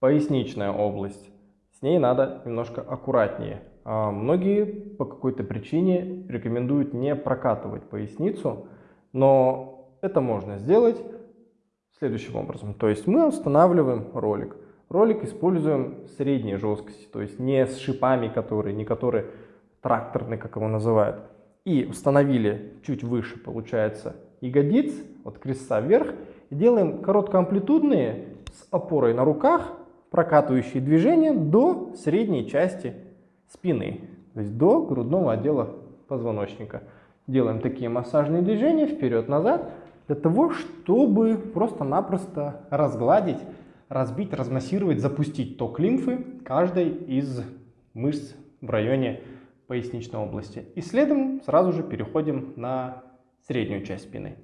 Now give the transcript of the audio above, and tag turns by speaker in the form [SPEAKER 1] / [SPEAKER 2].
[SPEAKER 1] Поясничная область. С ней надо немножко аккуратнее. А многие по какой-то причине рекомендуют не прокатывать поясницу, но это можно сделать следующим образом. То есть мы устанавливаем ролик. Ролик используем средней жесткости, то есть не с шипами, которые, не которые тракторные, как его называют. И установили чуть выше, получается, ягодиц, от креста вверх. И делаем короткоамплитудные с опорой на руках, прокатывающие движения до средней части спины, то есть до грудного отдела позвоночника. Делаем такие массажные движения вперед-назад, для того, чтобы просто-напросто разгладить, разбить, размассировать, запустить ток лимфы каждой из мышц в районе поясничной области. И следом сразу же переходим на среднюю часть спины.